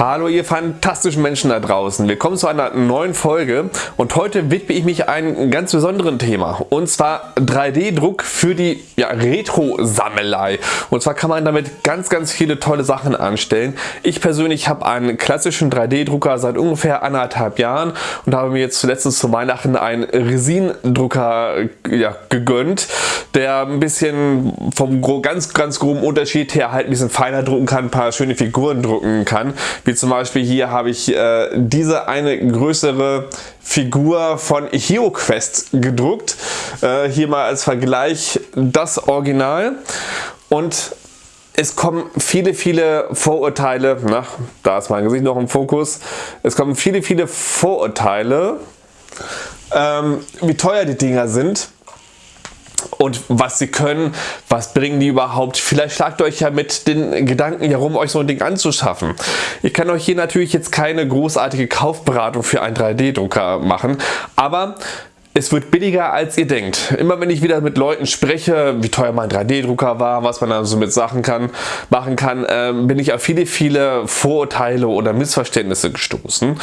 Hallo ihr fantastischen Menschen da draußen, willkommen zu einer neuen Folge. Und heute widme ich mich einem ganz besonderen Thema. Und zwar 3D-Druck für die ja, Retro-Sammelei. Und zwar kann man damit ganz ganz viele tolle Sachen anstellen. Ich persönlich habe einen klassischen 3D-Drucker seit ungefähr anderthalb Jahren und habe mir jetzt zuletzt zu Weihnachten einen Resin-Drucker ja, gegönnt, der ein bisschen vom ganz ganz groben Unterschied her halt ein bisschen feiner drucken kann, ein paar schöne Figuren drucken kann wie zum Beispiel hier habe ich äh, diese eine größere Figur von HeroQuest gedruckt. Äh, hier mal als Vergleich das Original. Und es kommen viele, viele Vorurteile, na, da ist mein Gesicht noch im Fokus, es kommen viele, viele Vorurteile, ähm, wie teuer die Dinger sind und was sie können, was bringen die überhaupt. Vielleicht schlagt euch ja mit den Gedanken herum, euch so ein Ding anzuschaffen. Ich kann euch hier natürlich jetzt keine großartige Kaufberatung für einen 3D-Drucker machen, aber es wird billiger als ihr denkt. Immer wenn ich wieder mit Leuten spreche, wie teuer mein 3D-Drucker war, was man da so mit Sachen kann, machen kann, äh, bin ich auf viele, viele Vorurteile oder Missverständnisse gestoßen.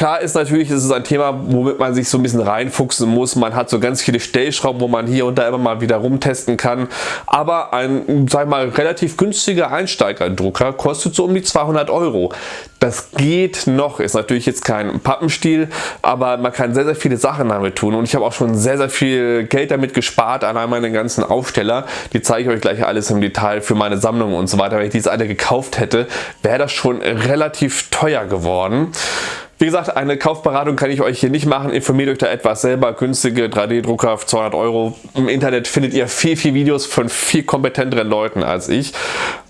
Klar ist natürlich, es ist ein Thema, womit man sich so ein bisschen reinfuchsen muss. Man hat so ganz viele Stellschrauben, wo man hier und da immer mal wieder rumtesten kann. Aber ein, sag mal, relativ günstiger Einsteigerdrucker kostet so um die 200 Euro. Das geht noch, ist natürlich jetzt kein Pappenstiel, aber man kann sehr, sehr viele Sachen damit tun. Und ich habe auch schon sehr, sehr viel Geld damit gespart, allein meine ganzen Aufsteller. Die zeige ich euch gleich alles im Detail für meine Sammlung und so weiter. Wenn ich diese alle gekauft hätte, wäre das schon relativ teuer geworden. Wie gesagt, eine Kaufberatung kann ich euch hier nicht machen. Informiert euch da etwas selber. Günstige 3D-Drucker für 200 Euro. Im Internet findet ihr viel, viel Videos von viel kompetenteren Leuten als ich.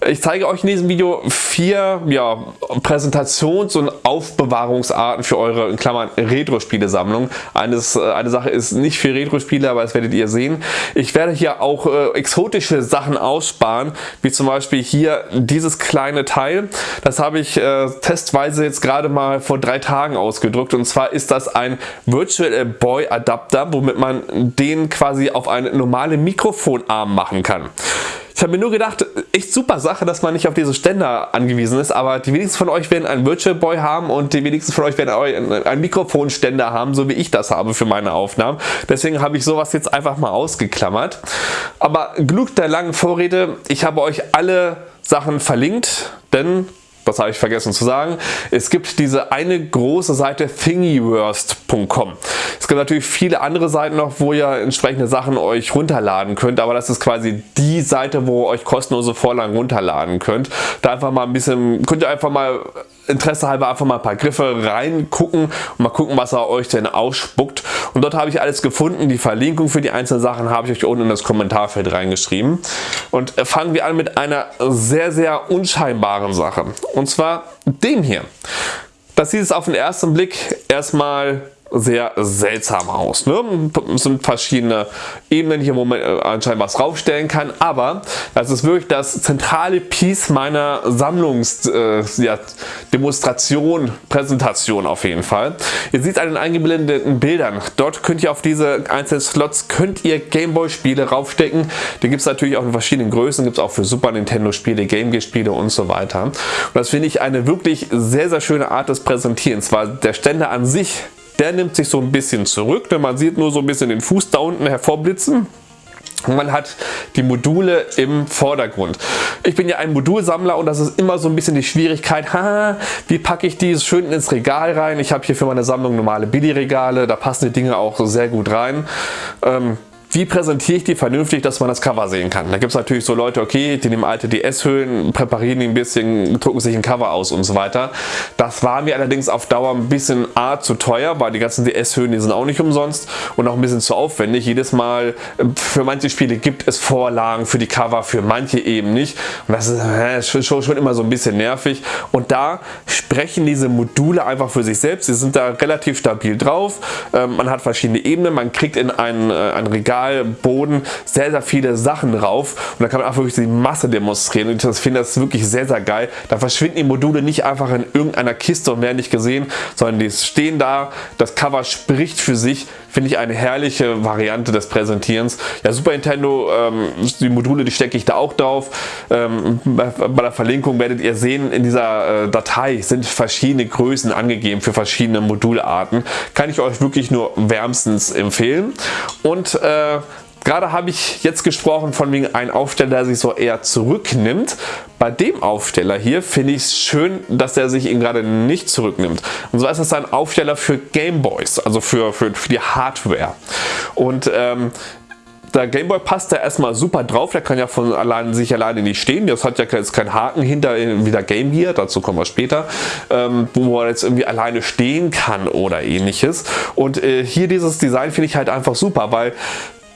Ich zeige euch in diesem Video vier ja, Präsentations- und Aufbewahrungsarten für eure in Klammern Retro-Spiele-Sammlung. Eine Sache ist nicht für Retro-Spiele, aber das werdet ihr sehen. Ich werde hier auch äh, exotische Sachen aussparen, wie zum Beispiel hier dieses kleine Teil. Das habe ich äh, testweise jetzt gerade mal vor drei Tagen Tagen ausgedrückt und zwar ist das ein Virtual Boy Adapter, womit man den quasi auf einen normalen Mikrofonarm machen kann. Ich habe mir nur gedacht, echt super Sache, dass man nicht auf diese Ständer angewiesen ist, aber die wenigsten von euch werden einen Virtual Boy haben und die wenigsten von euch werden einen Mikrofonständer haben, so wie ich das habe für meine Aufnahmen. Deswegen habe ich sowas jetzt einfach mal ausgeklammert. Aber genug der langen Vorrede, ich habe euch alle Sachen verlinkt, denn das habe ich vergessen zu sagen. Es gibt diese eine große Seite thingiverse.com. Es gibt natürlich viele andere Seiten noch, wo ihr entsprechende Sachen euch runterladen könnt, aber das ist quasi die Seite, wo ihr euch kostenlose Vorlagen runterladen könnt. Da einfach mal ein bisschen, könnt ihr einfach mal Interesse halber einfach mal ein paar Griffe reingucken und mal gucken, was er euch denn ausspuckt. Und dort habe ich alles gefunden. Die Verlinkung für die einzelnen Sachen habe ich euch unten in das Kommentarfeld reingeschrieben. Und fangen wir an mit einer sehr, sehr unscheinbaren Sache. Und zwar dem hier. Das sieht es auf den ersten Blick erstmal sehr seltsam aus. Ne? Es sind verschiedene Ebenen hier, wo man äh, anscheinend was draufstellen kann, aber das ist wirklich das zentrale Piece meiner Sammlungsdemonstration, äh, ja, Präsentation auf jeden Fall. Ihr seht an den eingeblendeten Bildern, dort könnt ihr auf diese einzelnen Slots könnt ihr Gameboy Spiele raufstecken. Die gibt es natürlich auch in verschiedenen Größen, gibt es auch für Super Nintendo Spiele, Game Gear Spiele und so weiter. Und das finde ich eine wirklich sehr, sehr schöne Art des Präsentierens, weil der Ständer an sich der nimmt sich so ein bisschen zurück, denn man sieht nur so ein bisschen den Fuß da unten hervorblitzen. Und man hat die Module im Vordergrund. Ich bin ja ein Modulsammler und das ist immer so ein bisschen die Schwierigkeit, ha, wie packe ich die schön ins Regal rein. Ich habe hier für meine Sammlung normale Billy-Regale, da passen die Dinge auch sehr gut rein. Ähm, wie präsentiere ich die vernünftig, dass man das Cover sehen kann. Da gibt es natürlich so Leute, okay, die nehmen alte DS-Hüllen, präparieren die ein bisschen, drucken sich ein Cover aus und so weiter. Das war mir allerdings auf Dauer ein bisschen A zu teuer, weil die ganzen DS-Hüllen, die sind auch nicht umsonst und auch ein bisschen zu aufwendig. Jedes Mal, äh, für manche Spiele gibt es Vorlagen für die Cover, für manche eben nicht. Und das ist schon, schon immer so ein bisschen nervig. Und da sprechen diese Module einfach für sich selbst. Sie sind da relativ stabil drauf. Ähm, man hat verschiedene Ebenen, man kriegt in ein, äh, ein Regal Spezialboden sehr, sehr viele Sachen drauf und da kann man auch wirklich die Masse demonstrieren und ich finde das wirklich sehr, sehr geil. Da verschwinden die Module nicht einfach in irgendeiner Kiste und werden nicht gesehen, sondern die stehen da, das Cover spricht für sich, finde ich eine herrliche Variante des Präsentierens. Ja, Super Nintendo, ähm, die Module, die stecke ich da auch drauf. Ähm, bei, bei, der Verlinkung werdet ihr sehen, in dieser äh, Datei sind verschiedene Größen angegeben für verschiedene Modularten. Kann ich euch wirklich nur wärmstens empfehlen. Und äh, Gerade habe ich jetzt gesprochen von wegen einem Aufsteller, der sich so eher zurücknimmt. Bei dem Aufsteller hier finde ich es schön, dass er sich ihn gerade nicht zurücknimmt. Und zwar ist das ein Aufsteller für Gameboys, also für, für, für die Hardware. Und ähm, der Gameboy passt da erstmal super drauf, der kann ja von allein sich alleine nicht stehen, das hat ja jetzt keinen Haken hinter wie der Game Gear, dazu kommen wir später, ähm, wo er jetzt irgendwie alleine stehen kann oder ähnliches. Und äh, hier dieses Design finde ich halt einfach super, weil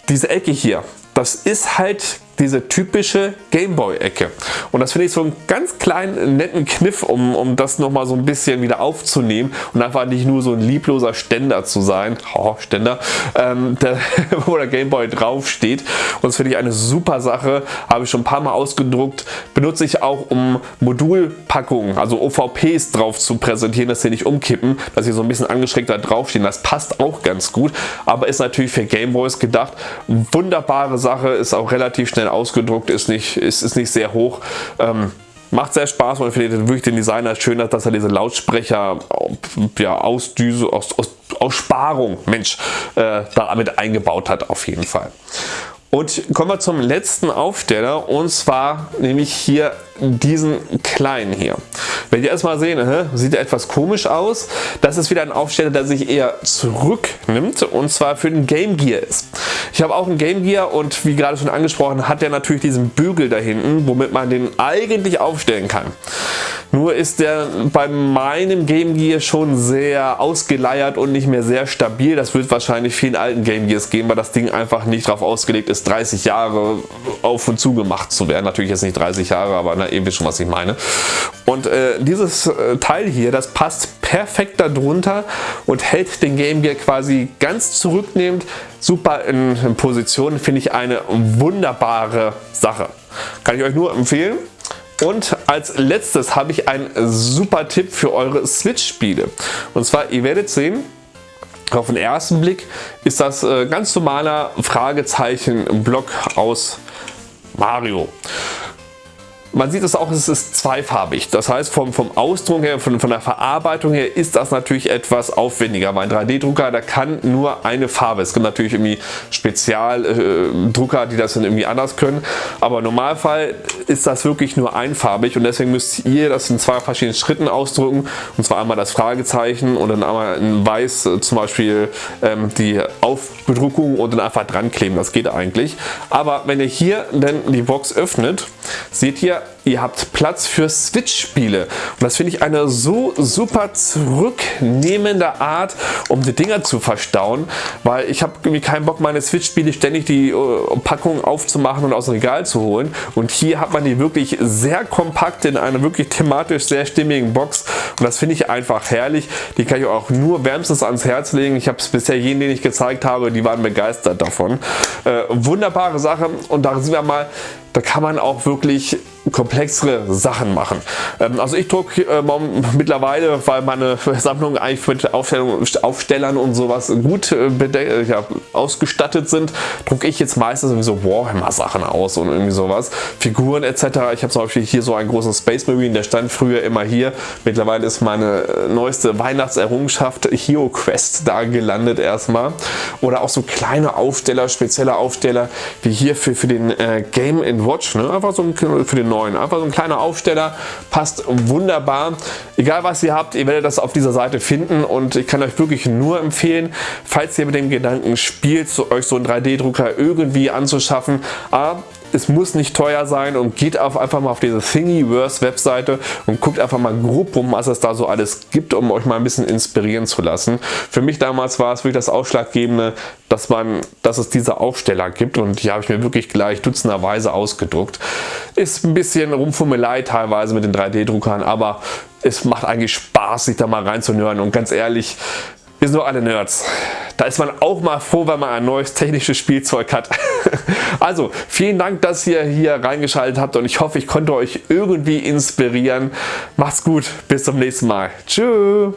diese Ecke hier, das ist halt diese typische Gameboy-Ecke. Und das finde ich so einen ganz kleinen netten Kniff, um, um das nochmal so ein bisschen wieder aufzunehmen und einfach nicht nur so ein liebloser Ständer zu sein, oh, Ständer, ähm, der, wo der Gameboy draufsteht. Und das finde ich eine super Sache, habe ich schon ein paar Mal ausgedruckt, benutze ich auch um Modulpackungen, also OVPs drauf zu präsentieren, dass sie nicht umkippen, dass sie so ein bisschen angeschrägt da draufstehen. Das passt auch ganz gut, aber ist natürlich für Gameboys gedacht. Wunderbare Sache, ist auch relativ schnell schnell ausgedruckt, ist nicht, ist, ist nicht sehr hoch. Ähm, macht sehr Spaß und ich finde wirklich den Designer schön, dass er diese Lautsprecher ja, aus, Düse, aus, aus, aus Sparung Mensch, äh, damit eingebaut hat auf jeden Fall. Und kommen wir zum letzten Aufsteller und zwar nämlich hier diesen kleinen hier. Wenn ihr erstmal sehen, sieht er etwas komisch aus. Das ist wieder ein Aufsteller, der sich eher zurücknimmt und zwar für den Game Gear ist. Ich habe auch einen Game Gear und wie gerade schon angesprochen, hat der natürlich diesen Bügel da hinten, womit man den eigentlich aufstellen kann. Nur ist der bei meinem Game Gear schon sehr ausgeleiert und nicht mehr sehr stabil. Das wird wahrscheinlich vielen alten Game Gears geben, weil das Ding einfach nicht darauf ausgelegt ist, 30 Jahre auf und zu gemacht zu werden. Natürlich jetzt nicht 30 Jahre, aber na, ihr wisst schon, was ich meine. Und äh, dieses äh, Teil hier, das passt perfekt darunter und hält den Game Gear quasi ganz zurücknehmend super in, in Position. Finde ich eine wunderbare Sache. Kann ich euch nur empfehlen. Und als letztes habe ich einen super Tipp für eure Switch-Spiele. Und zwar, ihr werdet sehen, auf den ersten Blick ist das äh, ganz normaler Fragezeichen-Block aus Mario. Man sieht es auch, es ist zweifarbig. Das heißt, vom, vom Ausdruck her, von, von der Verarbeitung her ist das natürlich etwas aufwendiger. Mein 3D-Drucker, der kann nur eine Farbe. Es gibt natürlich irgendwie Spezialdrucker, äh, die das dann irgendwie anders können. Aber im Normalfall ist das wirklich nur einfarbig und deswegen müsst ihr das in zwei verschiedenen Schritten ausdrucken. Und zwar einmal das Fragezeichen und dann einmal in weiß äh, zum Beispiel ähm, die Aufbedruckung und dann einfach dran kleben. Das geht eigentlich. Aber wenn ihr hier dann die Box öffnet, seht ihr, ihr habt Platz für Switch-Spiele. Und das finde ich eine so super zurücknehmende Art, um die Dinger zu verstauen, weil ich habe irgendwie keinen Bock, meine Switch-Spiele ständig die uh, Packung aufzumachen und aus dem Regal zu holen. Und hier hat man die wirklich sehr kompakt in einer wirklich thematisch sehr stimmigen Box. Und das finde ich einfach herrlich. Die kann ich auch nur wärmstens ans Herz legen. Ich habe es bisher jenen, den ich gezeigt habe, die waren begeistert davon. Äh, wunderbare Sache. Und da sind wir mal, da kann man auch wirklich komplexere Sachen machen. Ähm, also ich drucke äh, mittlerweile, weil meine Sammlung eigentlich mit Aufstellern und sowas gut äh, ja, ausgestattet sind, drucke ich jetzt meistens irgendwie so Warhammer Sachen aus und irgendwie sowas. Figuren etc. Ich habe zum Beispiel hier so einen großen Space Marine, der stand früher immer hier. Mittlerweile ist meine äh, neueste Weihnachtserrungenschaft Hero Quest da gelandet erstmal. Oder auch so kleine Aufsteller, spezielle Aufsteller, wie hier für, für den äh, Game Watch. Ne? Einfach so für den 9. Einfach so ein kleiner Aufsteller, passt wunderbar. Egal was ihr habt, ihr werdet das auf dieser Seite finden und ich kann euch wirklich nur empfehlen, falls ihr mit dem Gedanken spielt, euch so einen 3D-Drucker irgendwie anzuschaffen, A, es muss nicht teuer sein und geht auf einfach mal auf diese Thingiverse Webseite und guckt einfach mal grob rum, was es da so alles gibt, um euch mal ein bisschen inspirieren zu lassen. Für mich damals war es wirklich das Ausschlaggebende, dass, man, dass es diese Aufsteller gibt und die habe ich mir wirklich gleich dutzenderweise ausgedruckt. Ist ein bisschen Rumfummelei teilweise mit den 3D-Druckern, aber es macht eigentlich Spaß, sich da mal reinzunören und ganz ehrlich, wir sind doch alle Nerds. Da ist man auch mal froh, wenn man ein neues technisches Spielzeug hat. also vielen Dank, dass ihr hier reingeschaltet habt und ich hoffe, ich konnte euch irgendwie inspirieren. Macht's gut, bis zum nächsten Mal. Tschüss.